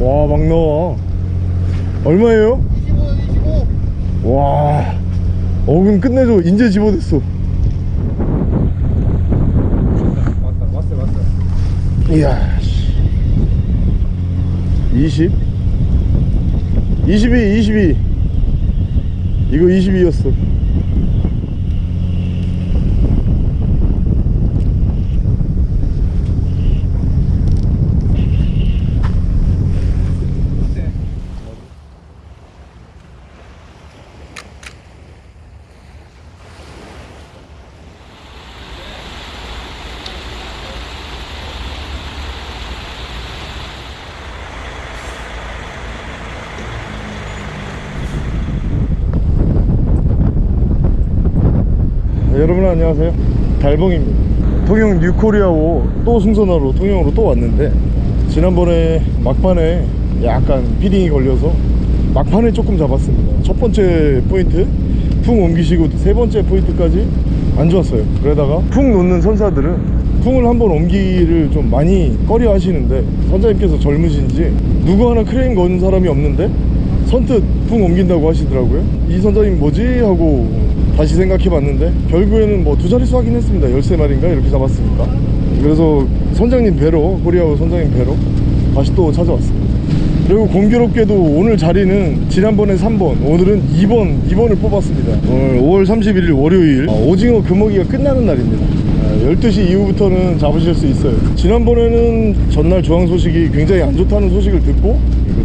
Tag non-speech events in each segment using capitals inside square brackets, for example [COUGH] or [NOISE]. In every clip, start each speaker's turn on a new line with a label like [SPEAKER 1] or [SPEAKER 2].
[SPEAKER 1] 와 막 나와 얼마예요?
[SPEAKER 2] 25, 25.
[SPEAKER 1] 와 어금 끝내줘 인제 집어댔어
[SPEAKER 2] 왔다, 왔어, 왔어.
[SPEAKER 1] 이야 씨. 20 22 22 이거 22였어 네, 여러분 안녕하세요. 달봉입니다. 통영 뉴코리아호 또 승선하러 통영으로 또 왔는데 지난번에 막판에 약간 feeding이 걸려서 막판에 조금 잡았습니다. 첫 번째 포인트 풍 옮기시고 세 번째 포인트까지 안 좋았어요. 그러다가 풍 놓는 선사들은 풍을 한번 옮기기를 좀 많이 꺼려 하시는데 선장님께서 젊으신지 누구 하나 크레인 거는 사람이 없는데 선뜻 풍 옮긴다고 하시더라고요. 이 선장님 뭐지? 하고 다시 생각해 봤는데 결국에는 뭐 두 자릿수 하긴 했습니다. 13마리인가 이렇게 잡았으니까. 그래서 선장님 배로 코리아오 선장님 배로 다시 또 찾아왔습니다. 그리고 공교롭게도 오늘 자리는 지난번에 3번 오늘은 2번 2번을 뽑았습니다. 오늘 5월 31일 월요일. 어, 오징어 금어기가 끝나는 날입니다. 아, 12시 이후부터는 잡으실 수 있어요. 지난번에는 전날 조항 소식이 굉장히 안 좋다는 소식을 듣고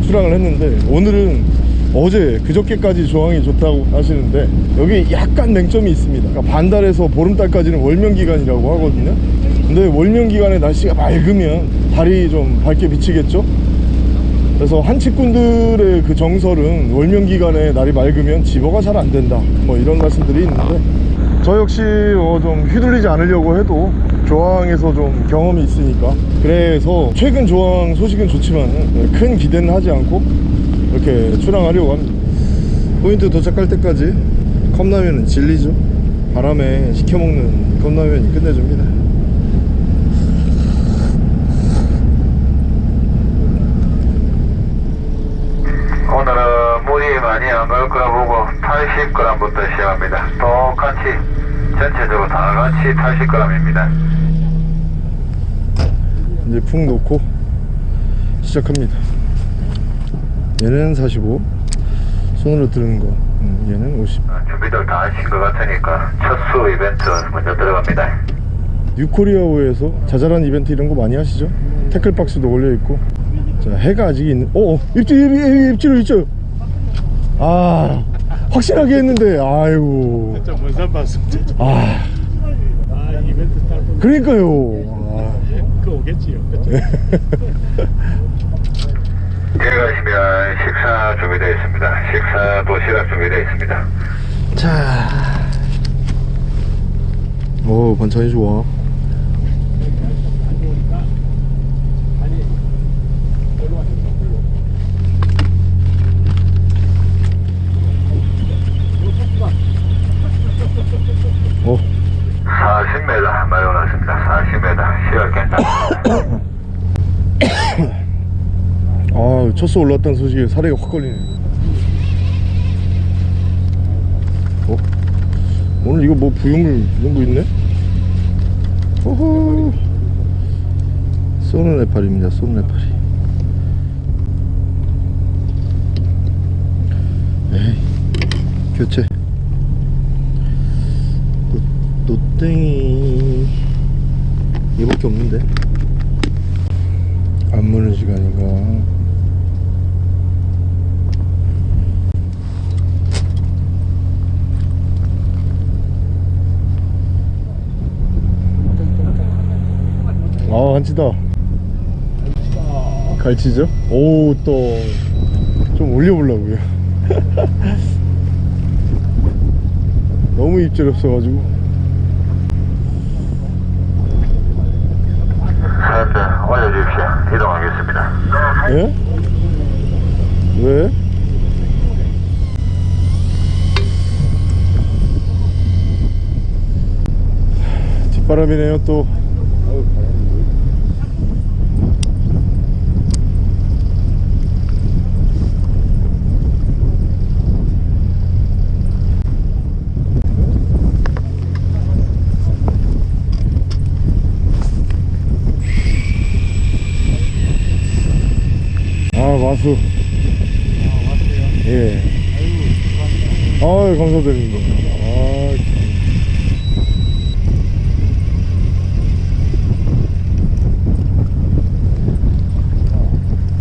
[SPEAKER 1] 출항을 했는데 오늘은 어제 그저께까지 조항이 좋다고 하시는데 여기 약간 맹점이 있습니다. 그러니까 반달에서 보름달까지는 월명기간이라고 하거든요. 근데 월명기간에 날씨가 맑으면 달이 좀 밝게 비치겠죠? 그래서 한치꾼들의 그 정설은 월명기간에 날이 맑으면 집어가 잘 안 된다. 뭐 이런 말씀들이 있는데 저 역시 어, 좀 휘둘리지 않으려고 해도 조항에서 좀 경험이 있으니까. 그래서 최근 조항 소식은 좋지만 큰 기대는 하지 않고 이렇게 출항하려고 합니다. 포인트 도착할 때까지 컵라면은 진리죠. 바람에 식혀먹는 컵라면이 끝내줍니다.
[SPEAKER 3] 오늘은 물이 많이 안갈 거라 보고 80g부터 시작합니다. 똑같이 전체적으로 다 같이 80g입니다.
[SPEAKER 1] 이제 푹 놓고 시작합니다 얘는 45 손으로 드는 거 음, 얘는 50
[SPEAKER 3] 준비들 다 하신 것 같으니까 첫 수 이벤트 먼저 들어갑니다.
[SPEAKER 1] 뉴코리아호에서 자잘한 이벤트 이런 거 많이 하시죠? 태클박스도 올려있고 자 해가 아직 있는 어, 어 입질 입, 입질 입질 아 확실하게 했는데 아이고
[SPEAKER 2] 진짜 먼산 봤어.
[SPEAKER 1] 아
[SPEAKER 2] 아, 이벤트 탈 뻔.
[SPEAKER 1] 그러니까요
[SPEAKER 2] 그 오겠지요. [LAUGHS]
[SPEAKER 3] 들어가시면 식사 준비되어 있습니다. 식사 도시락 준비되어 있습니다.
[SPEAKER 1] 자, 오 반찬이 좋아. 어,
[SPEAKER 3] 40m 많이 올랐습니다. 40m 시각 괜찮습니다.
[SPEAKER 1] 아, 첫수 올랐다는 소식에 사례가 확 걸리네. 어? 오늘 이거 뭐 부유물 이런 거 있네? 호호. 쏘는 해파리입니다. 쏘는 해파리. 에이, 교체. 노, 노땡이. 이거밖에 없는데? 안 무는 시간인가? 아 한치다 갈치죠? 오 또 좀 올려보려고요 [LAUGHS] 너무 입질 없어가지고
[SPEAKER 3] 현재 올려주십시오. 이동하겠습니다.
[SPEAKER 1] 예? 왜? 뒷바람이네요 또 마수. 예. 아유, 감사드립니다. 아.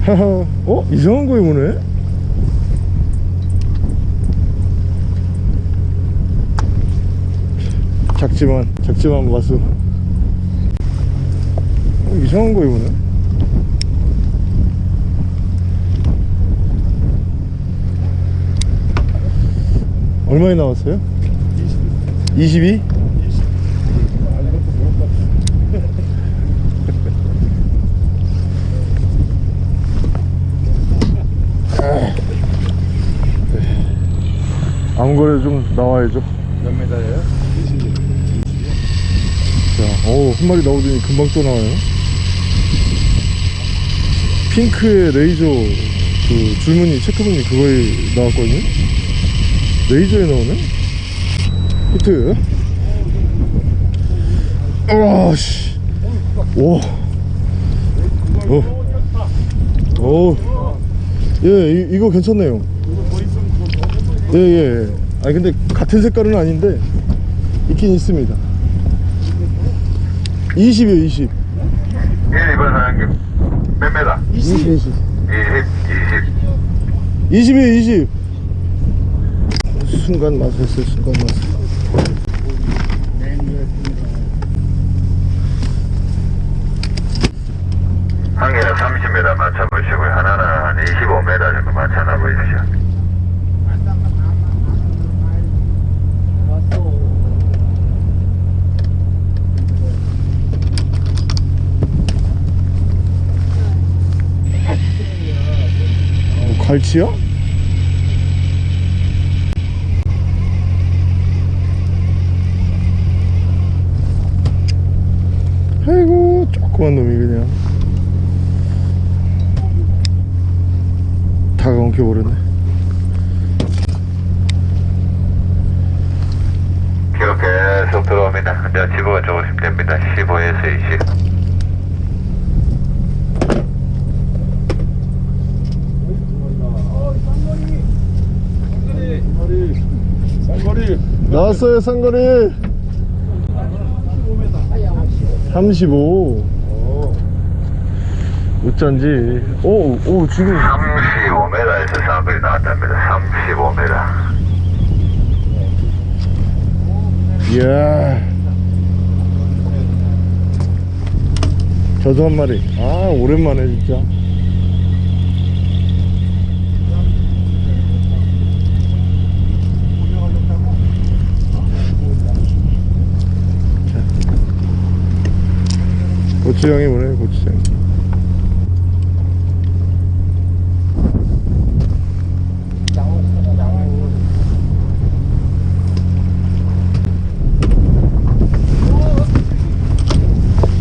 [SPEAKER 1] [LAUGHS] 어? 이상한 거에 오네? 작지만, 작지만 마수. 어, 이상한 거에 오네? 얼마에 나왔어요? 22? 아무 거래 좀 나와야죠.
[SPEAKER 2] 몇 메다예요?
[SPEAKER 1] 자, 어우, 한 마리 나오더니 금방 또 나와요. 핑크의 레이저 그 줄무늬, 체크무늬 그거에 나왔거든요. 레이저에 나오네? 히트. 와, 씨. 오. 어. 오. 예, 이, 이거 괜찮네요. 예, 예. 예. 아니, 근데 같은 색깔은 아닌데, 있긴 있습니다. 20이요, 20.
[SPEAKER 3] 1, 2번 사장님. 몇 메다?
[SPEAKER 1] 20, 20.
[SPEAKER 3] 20, 20.
[SPEAKER 1] 20이에요 20 순간 맛했어요 순간
[SPEAKER 3] 맛한 개는 30m 맞춰보시고요. 하나는 한 25m 정도 맞춰놔 보십시오.
[SPEAKER 1] 뭐 갈치야? 아이고 조그만 놈이 그냥 다가 엉켜버렸네
[SPEAKER 3] 기록 계속 들어옵니다. 이제 집어가 조금씩 됩니다. 15에서 20.
[SPEAKER 2] 쌍거리.
[SPEAKER 1] 나왔어요 상거리 35 어쩐지. 오, 오 지금.
[SPEAKER 3] 35m에서 쌍거리 나왔답니다. 35m.
[SPEAKER 1] 이야. 저도 한 마리. 아 오랜만에 진짜 고추장이 뭐네 고추장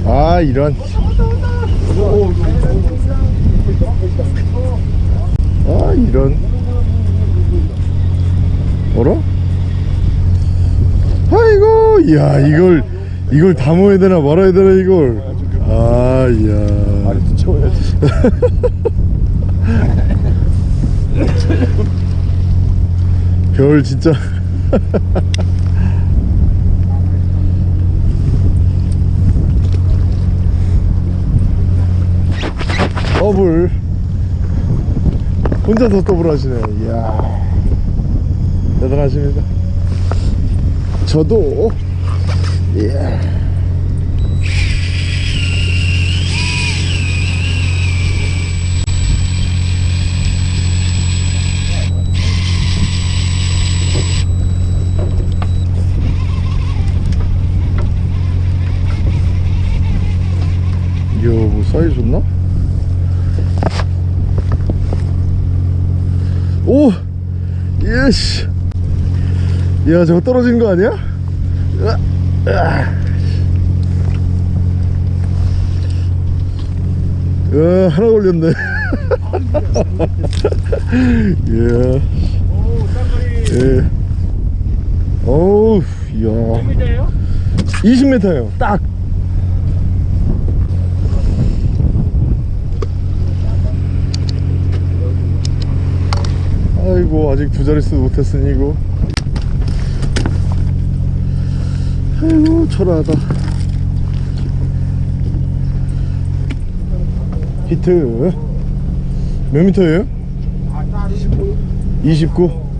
[SPEAKER 1] 아 이런. 아 이런. 어라? 아이고 이야 이걸 이걸 담아야 되나 말아야 되나 이걸 아 이야.
[SPEAKER 2] 아래도 채워야지.
[SPEAKER 1] 별 진짜. [LAUGHS] 더블. 혼자서 더블 하시네. 이야. 대단하십니다. 저도. 이야 이야 예씨 야 저거 떨어진 거 아니야? 으아, 으아. 으아, 하나 걸렸네 [LAUGHS] 예. 예. 어우 이야
[SPEAKER 2] 메다예요?
[SPEAKER 1] 20m요 딱 수고 아직 두 자릿수 못했으니 이거 아이고 초라하다. 히트. 몇 미터예요? 29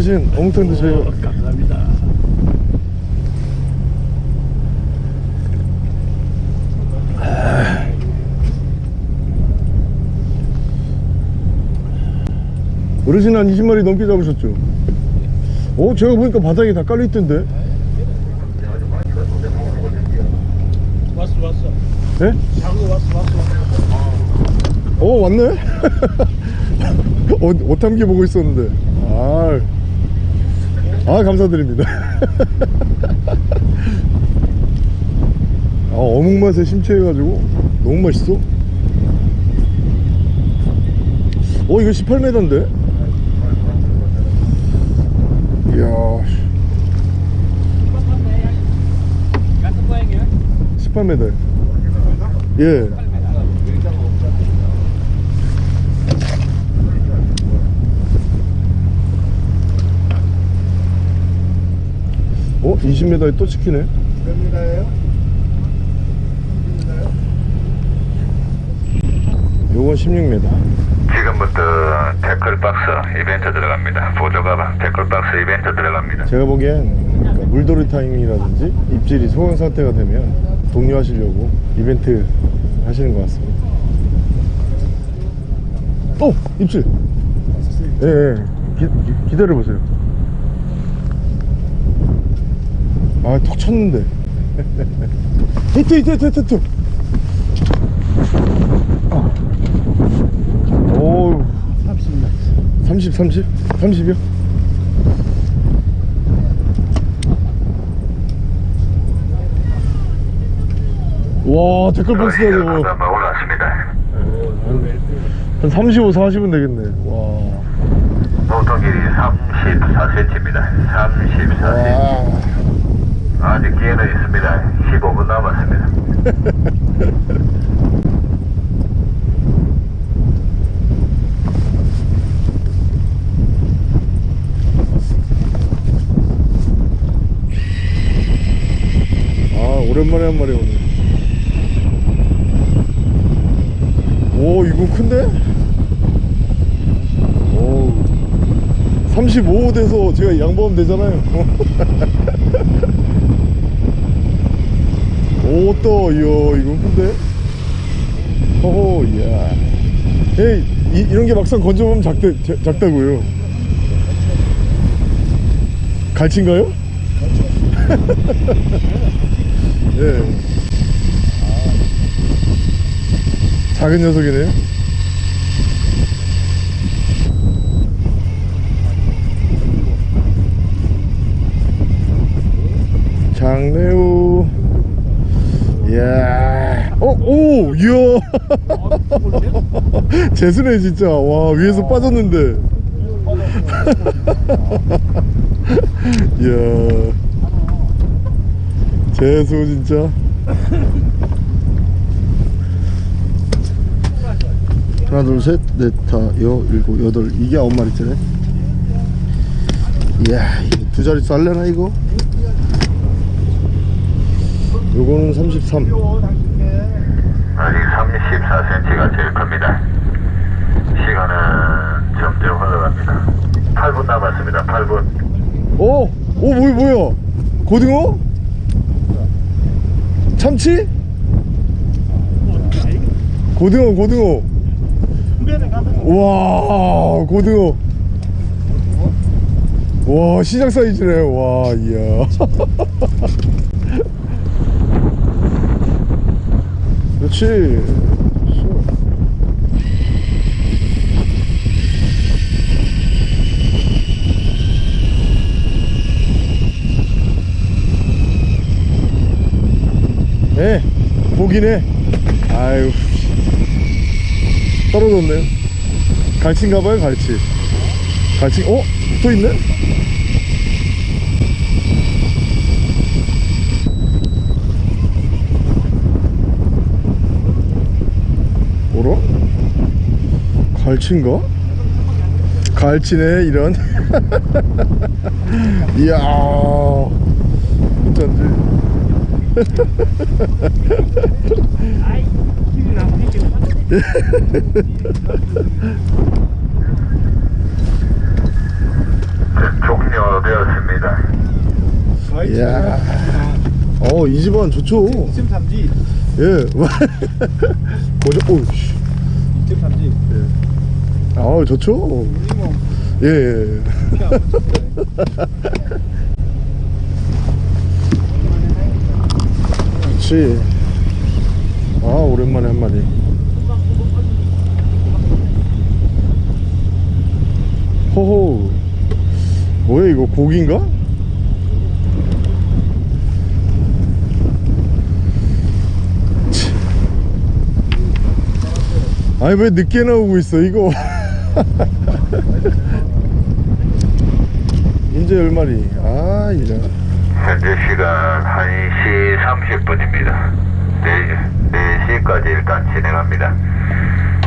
[SPEAKER 1] 어르신 어묵탕 드세요
[SPEAKER 2] 감사합니다.
[SPEAKER 1] 어르신 한 20마리 넘게 잡으셨죠? 어 제가 보니까 바닥에 다 깔려있던데
[SPEAKER 2] 왔어 왔어.
[SPEAKER 1] 예?
[SPEAKER 2] 자고 왔어 왔어.
[SPEAKER 1] 어 왔네? [LAUGHS] 어, 오탐기 보고 있었는데 아, 아 감사드립니다 [LAUGHS] 아 어묵 맛에 심취해가지고 너무 맛있어 어 이거 18m인데
[SPEAKER 2] 모양이야?
[SPEAKER 1] 18m 예 어? 20m에 또 찍히네 요건 16m
[SPEAKER 3] 지금부터 태클박스 이벤트 들어갑니다. 보조가방 태클박스 이벤트 들어갑니다.
[SPEAKER 1] 제가 보기엔 그러니까 물돌이 타이밍이라든지 입질이 소강 상태가 되면 독려하시려고 이벤트 하시는 것 같습니다 오! 입질! 예, 예. 기, 기, 기다려보세요 아, 톡 쳤는데 [LAUGHS] 히트 히트 히트 히트 아. 오우 30 30? 30이요? 와 댓글 박스다 저거
[SPEAKER 3] 한번 올랐습니다.
[SPEAKER 1] 한 35, 40은 되겠네 와
[SPEAKER 3] 보통 길이 34cm입니다. 34cm.
[SPEAKER 1] 와.
[SPEAKER 3] 아직 기회는 있습니다. 15분 남았습니다. [LAUGHS]
[SPEAKER 1] 아 오랜만에 한 마리 오네 오 이거 큰데? 오 35 돼서 제가 양보하면 되잖아요 [LAUGHS] 오또 이야 이건 큰데? 호호 이야 에이 이, 이 런 게 막상 건져보면 작다, 자- 작다고요 갈치인가요? [LAUGHS] 예. 작은 녀석이네요. 장래우. 이야. 어, 오, 이야. [LAUGHS] 재수네, 진짜. 와, 위에서 빠졌는데. [LAUGHS] 이야. 재수, 진짜. 하나 둘셋넷 다 여 일곱 여덟 이게 아홉 마리째네 이야 두 자릿수 할래나 이거 요거는 33
[SPEAKER 3] 아직 34cm가 제일 큽니다. 시간은 점점 흘러갑니다. 8분 남았습니다. 8분.
[SPEAKER 1] 오! 오 뭐야 뭐야 고등어? 참치? 고등어 고등어. 와 고등어. 와 시장 사이즈네. 와 이야. [LAUGHS] 그렇지 예 보기네 아유 떨어졌네요 갈치인가봐요 갈치 갈치 어? 또 있네? 뭐라? 갈치인가? 갈치네 이런 [LAUGHS] 이야 어쩐지
[SPEAKER 2] Que na frente.
[SPEAKER 3] 종료되었습니다.
[SPEAKER 1] 이야 어 이 집안 좋죠
[SPEAKER 2] 이쯤 담지.
[SPEAKER 1] 예 [LAUGHS] 보죠 오우씨
[SPEAKER 2] 이쯤 담지.
[SPEAKER 1] 아 좋죠 예, 예. [LAUGHS] 그렇지. 아 오랜만에 한 마리 호호. 뭐야 이거 고기인가? 치. 아니 왜 늦게 나오고 있어 이거? [LAUGHS] 이제 열 마리. 아 이런
[SPEAKER 3] 현재 시간 1시 30분입니다. 4, 4시까지 일단 진행합니다.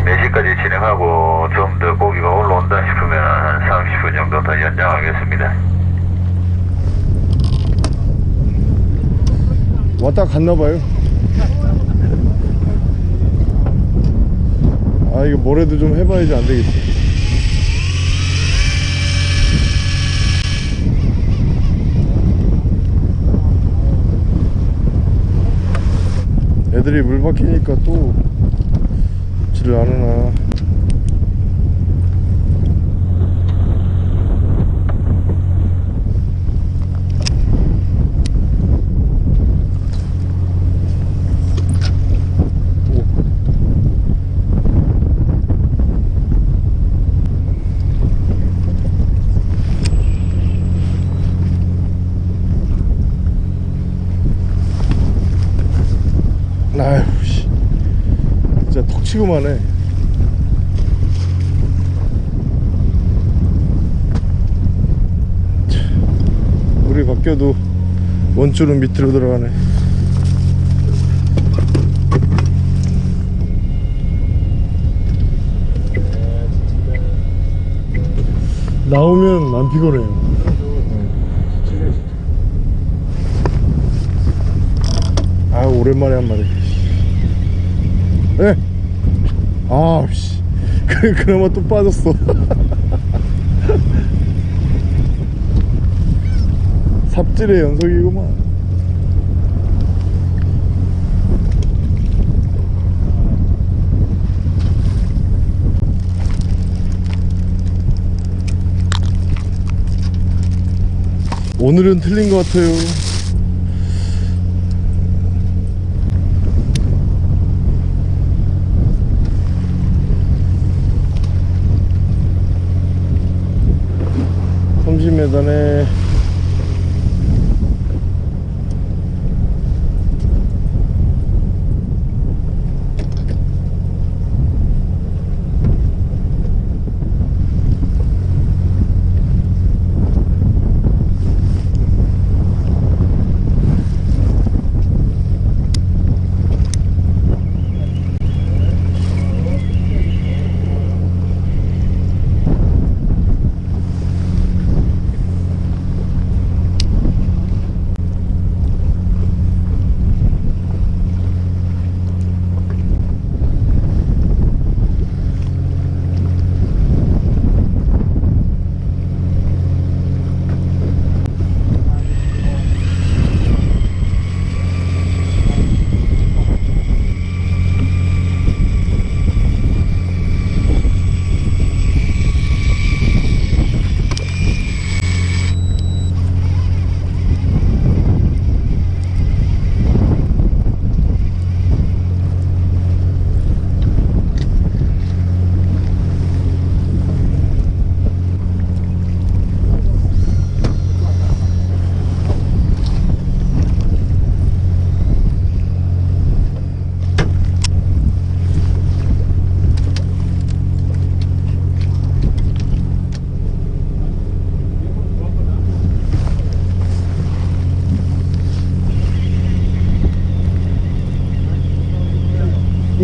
[SPEAKER 3] 4시까지 진행하고 좀 더 고기가 올라온다 싶으면 한 30분 정도 더 연장하겠습니다.
[SPEAKER 1] 왔다 갔나봐요 아 이거 뭐래도 좀 해봐야지 안되겠지 애들이 물 박히니까 또 지를 않으나 아휴 씨 진짜 턱 치고만 해 참, 물이 바뀌어도 원줄은 밑으로 들어가네. 나오면 안 피곤해요. 아 오랜만에 한 마리. 예. 아씨. [LAUGHS] 그, 그나마 또 빠졌어. [LAUGHS] 삽질의 연속이구만. 오늘은 틀린 것 같아요 だね。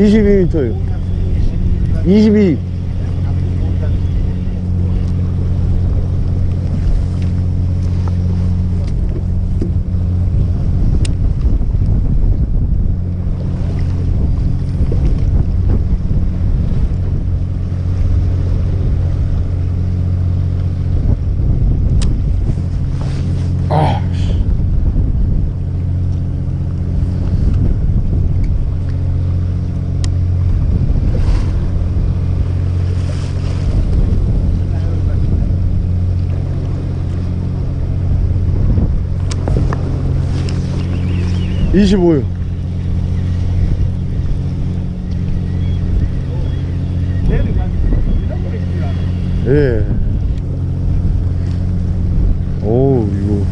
[SPEAKER 1] 22m 22 25요.
[SPEAKER 2] 내려가지고 잃어버릴 줄 알아.
[SPEAKER 1] 예. 오, 이거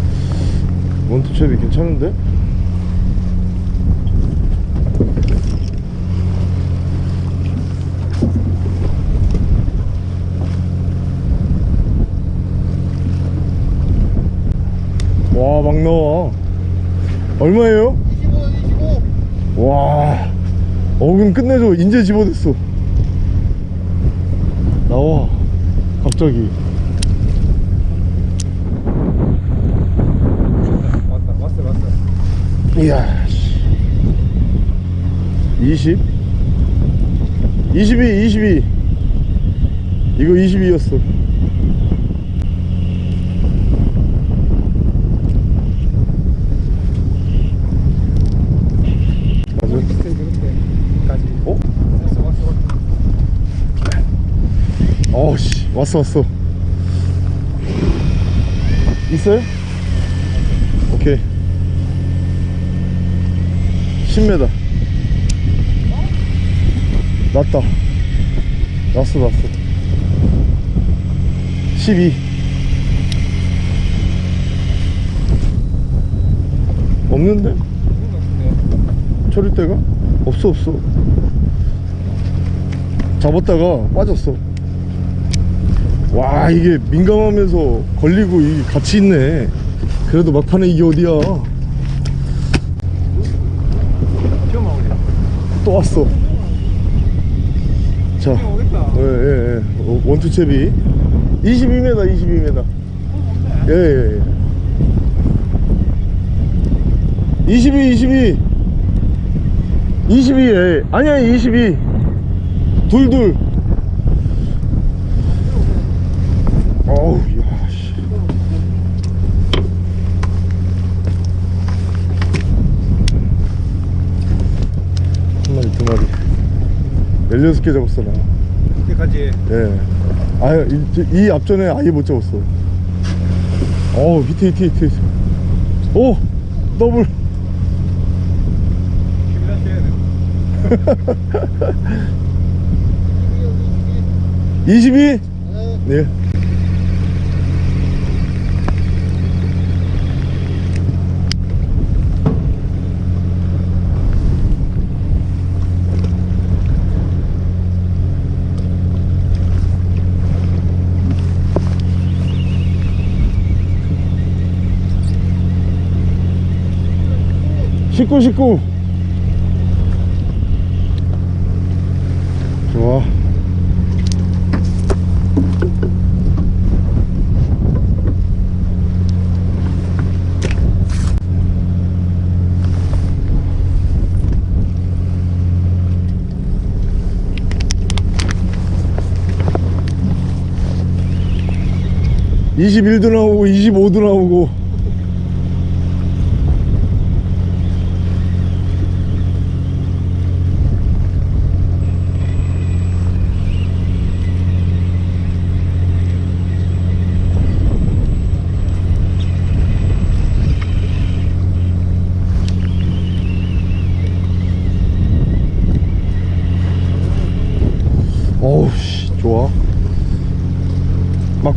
[SPEAKER 1] 원투첩이 괜찮은데? 와, 막 나와. 얼마예요?
[SPEAKER 2] 25, 25.
[SPEAKER 1] 와, 어, 그럼 끝내줘. 인제 집어댔어. 나와. 갑자기.
[SPEAKER 2] 왔다, 왔어, 왔어.
[SPEAKER 1] 이야, 씨. 20? 22, 22. 이거 22였어. 맞아?
[SPEAKER 2] 그때, 그때까지.
[SPEAKER 1] 어?
[SPEAKER 2] 왔어, 왔어, 왔어.
[SPEAKER 1] 왔어. 있어요? 오케이. 10m. 났다. 났어, 났어. 12. 없는데?
[SPEAKER 2] 같은데.
[SPEAKER 1] 처리대가? 없어, 없어. 잡았다가 빠졌어. 와, 이게 민감하면서 걸리고 이게 같이 있네. 그래도 막판에 이게 어디야. 또 왔어. 자,
[SPEAKER 2] 오겠다.
[SPEAKER 1] 예, 예, 예. 어, 원투 채비. 22m, 22m. 예, 예, 예. 22, 22. 22, 예. 아니야, 22. 둘, 둘. 16개 잡았어 나
[SPEAKER 2] 이때까지
[SPEAKER 1] 예. 아유 이, 이, 앞전에 아예 못 잡았어 어우 히트 히트 히트 오! 더블 22? [LAUGHS] 네. 네. 19 19 좋아. 이십일도 나오고 25도 나오고.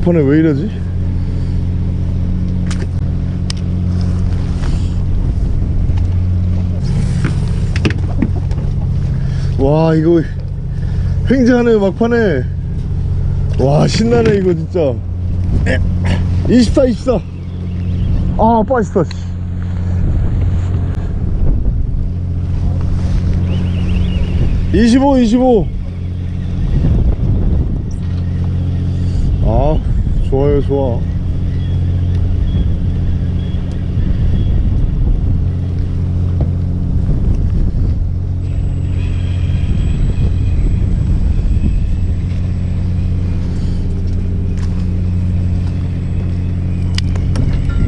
[SPEAKER 1] 막판에 왜 이러지? 와 이거 횡재하네 막판에 와 신나네 이거 진짜 24 24 아 빠졌어 씨. 25 25 좋아요 좋아.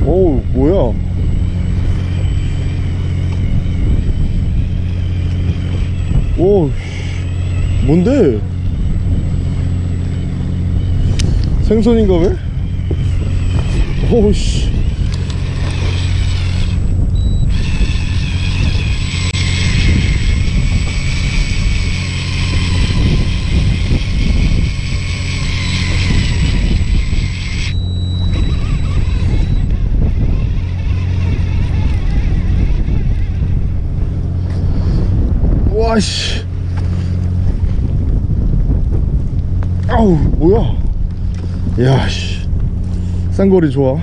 [SPEAKER 1] 어우 뭐야? 오 씨, 뭔데 생선인가 왜? 오우씨. 와씨. 아우 뭐야? 야씨. 쌍거리 좋아.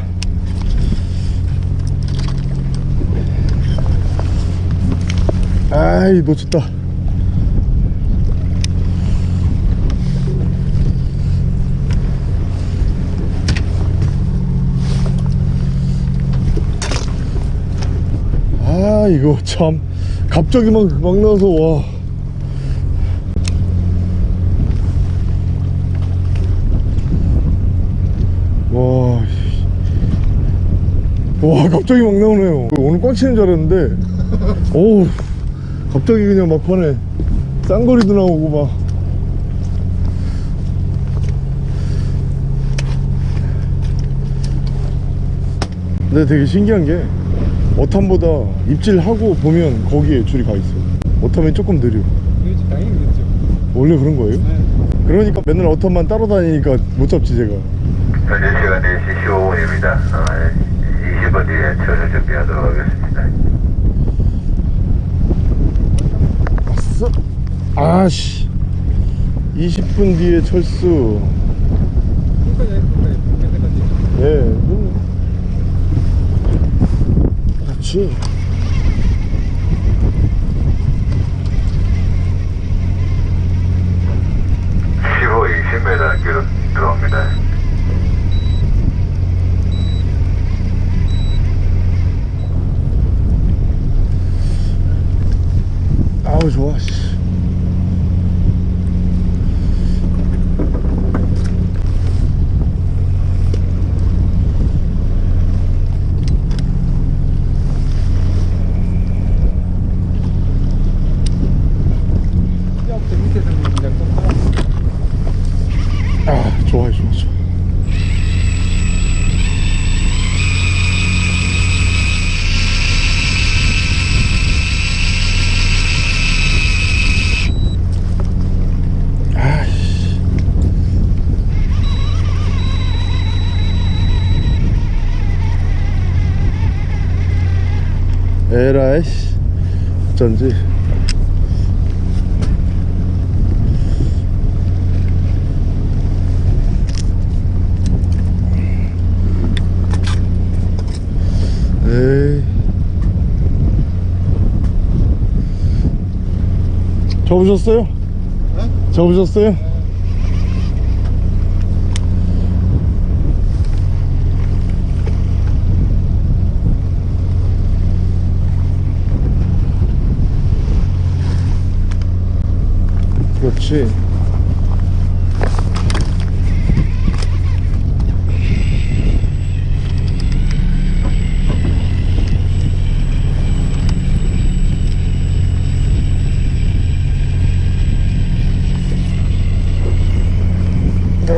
[SPEAKER 1] 아이 놓쳤다. 아 이거 참. 갑자기 막, 막 나와서 와 와, 씨. 와 갑자기 막 나오네요. 오늘 꽝 치는 줄 알았는데 어우 갑자기 그냥 막판에 쌍거리도 나오고 막. 근데 되게 신기한 게 어탐보다 입질하고 보면 거기에 줄이 가 있어 어탐이 조금 느려.
[SPEAKER 2] 그렇지 당연히 그렇죠.
[SPEAKER 1] 원래 그런 거예요?
[SPEAKER 2] 네.
[SPEAKER 1] 그러니까 맨날 어탐만 따로 다니니까 못 잡지 제가.
[SPEAKER 3] 현재 시간 4시 15분입니다. 어, 20분 뒤에 철수 준비하도록 하겠습니다.
[SPEAKER 1] 아씨 20분 뒤에 철수 예 음. 그렇지
[SPEAKER 3] 십5 20m 기록 들어옵니다.
[SPEAKER 1] 아우 좋아 씨.
[SPEAKER 2] 시합 때 밑에서 이제 좀 하나
[SPEAKER 1] 아 좋아 좋아 좋아 아씨 에라이씨 어쩐지 에이 접으셨어요? 접으셨어요? 그렇지 그렇지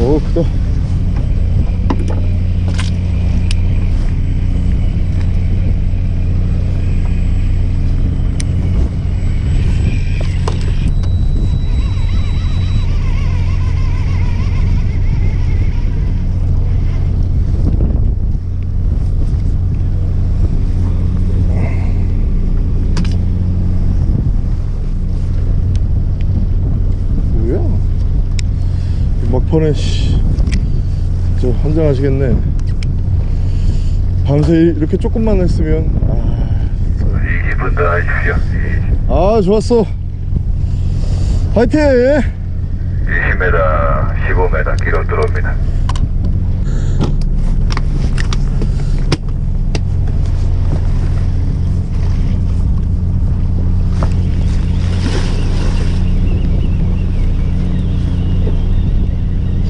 [SPEAKER 1] 오 크다 뭐야? 이 막판에 씨, 저 환장하시겠네. 밤새 이렇게 조금만 했으면 아,
[SPEAKER 3] 20분 더 하십시오.
[SPEAKER 1] 아 좋았어. 화이팅!
[SPEAKER 3] 20m, 15m 기록 들어옵니다.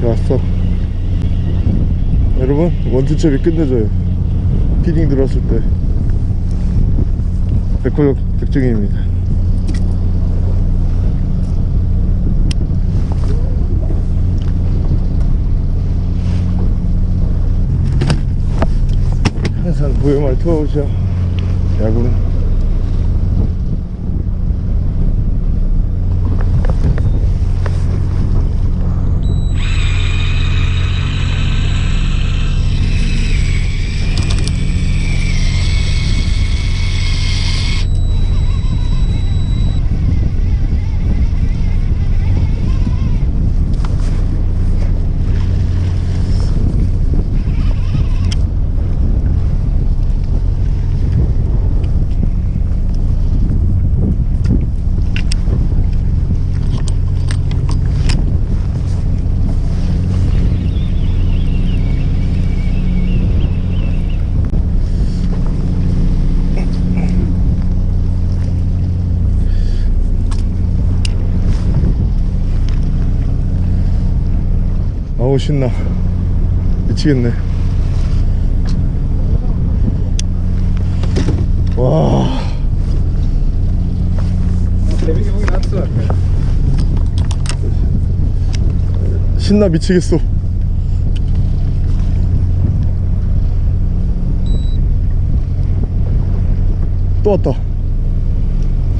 [SPEAKER 1] 좋았어. 여러분 원투첩이 끝내줘요. 피딩 들었을 때 백호역 백종입니다. 항상 보여말 투어오죠 야구는 아우 신나 미치겠네 와. 신나 미치겠어 또 왔다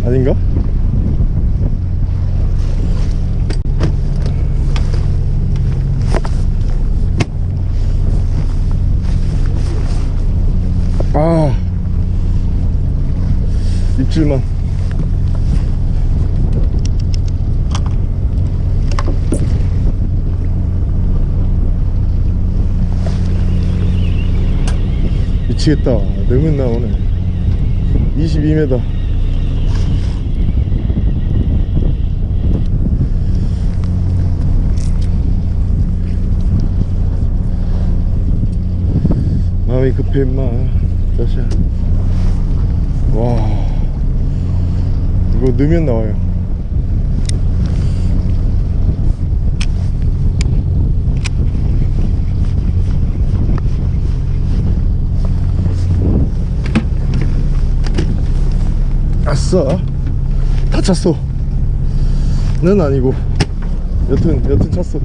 [SPEAKER 1] 아닌가? 아 입질만 미치겠다. 너무 나오네 22m 마음이 급해 임마. 자시야 와 이거 넣으면 나와요. 아싸. 다 찼어. 는 아니고. 여튼 여튼 찼어.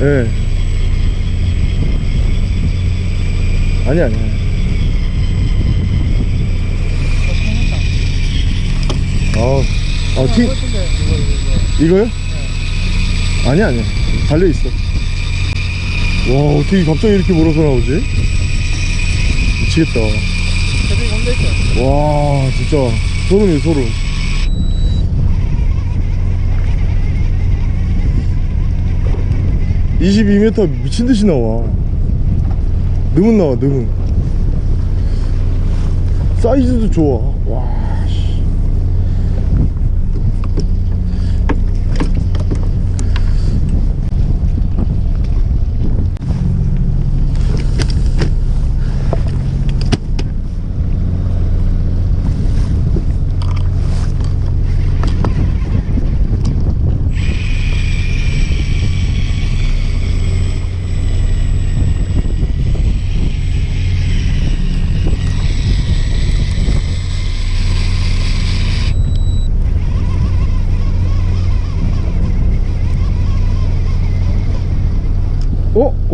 [SPEAKER 1] 예 아니 아니 아, 아, 티, 이거요? 아니 아니 달려 있어. 와 어떻게 갑자기 이렇게 몰아서 나오지? 미치겠다. 와 진짜 소름이 소름. (22m) 미친 듯이 나와 너무 나와 너무 사이즈도 좋아. 와 씨.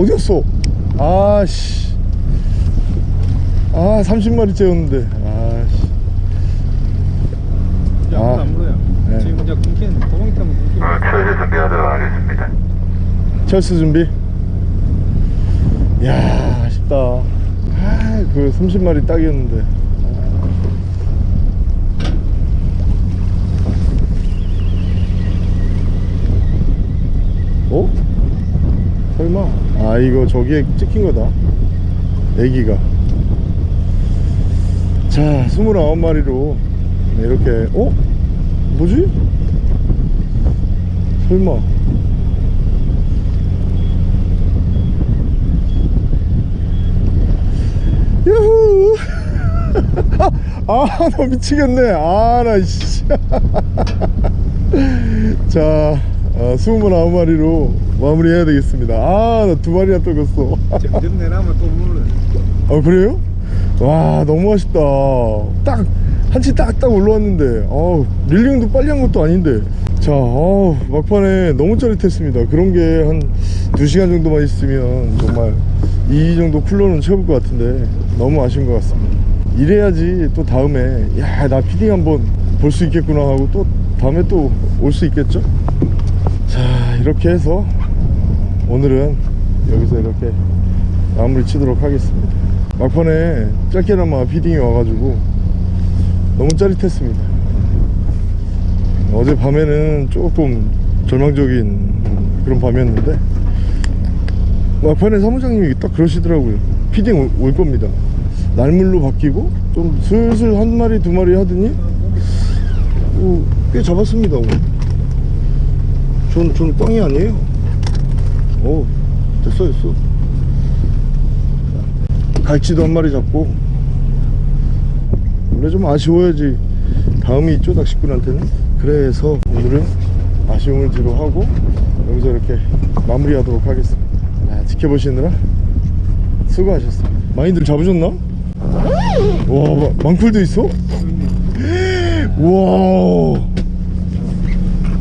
[SPEAKER 1] 어? 어디였어? 아씨 아 30마리째였는데 아씨
[SPEAKER 2] 야,
[SPEAKER 1] 아.
[SPEAKER 2] 안 물어요.
[SPEAKER 1] 네.
[SPEAKER 2] 지금 이제 끊긴 도망이 끊긴.
[SPEAKER 3] 어, 철새 준비하도록 하겠습니다.
[SPEAKER 1] 철수 준비 야 아쉽다 아그 30마리 딱이었는데 어? 설마 아 이거 저기에 찍힌 거다 애기가 자 29마리로 이렇게 어? 뭐지? 설마 유후 [LAUGHS] 아나 미치겠네 아나 씨. [LAUGHS] 자 아, 29마리로 마무리해야 되겠습니다. 아 나 두 마리나 떠갔어.
[SPEAKER 2] 점점 내려면 또 물어.
[SPEAKER 1] 아 그래요? 와 너무 아쉽다. 딱 한치 딱딱 올라왔는데. 어 릴링도 빨리 한 것도 아닌데. 자 어, 막판에 너무 짜릿했습니다. 그런 게 한 2시간 정도만 있으면 정말 이 정도 쿨러는 채울 것 같은데 너무 아쉬운 것 같습니다. 이래야지 또 다음에 야 나 피딩 한번 볼 수 있겠구나 하고 또 다음에 또 올 수 있겠죠? 자 이렇게 해서 오늘은 여기서 이렇게 마무리 치도록 하겠습니다. 막판에 짧게나마 feeding이 와가지고 너무 짜릿했습니다. 어제 밤에는 조금 절망적인 그런 밤이었는데 막판에 사무장님이 딱 그러시더라고요. feeding 올, 올 겁니다. 날물로 바뀌고 좀 슬슬 한 마리 두 마리 하더니 어, 꽤 잡았습니다 오늘 전, 전 꽝이 아니에요. 오 됐어 됐어. 갈치도 한 마리 잡고. 원래 좀 아쉬워야지. 다음이 있죠 낚시꾼한테는? 그래서 오늘은 아쉬움을 뒤로 하고 여기서 이렇게 마무리하도록 하겠습니다. 아, 지켜보시느라 수고하셨습니다. 많이들 잡으셨나? 와 마- 망풀도 있어? [GASPS] 와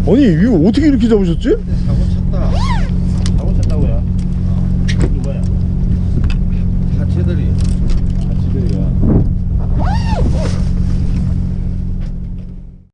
[SPEAKER 1] 아니 이거 어떻게 이렇게 잡으셨지?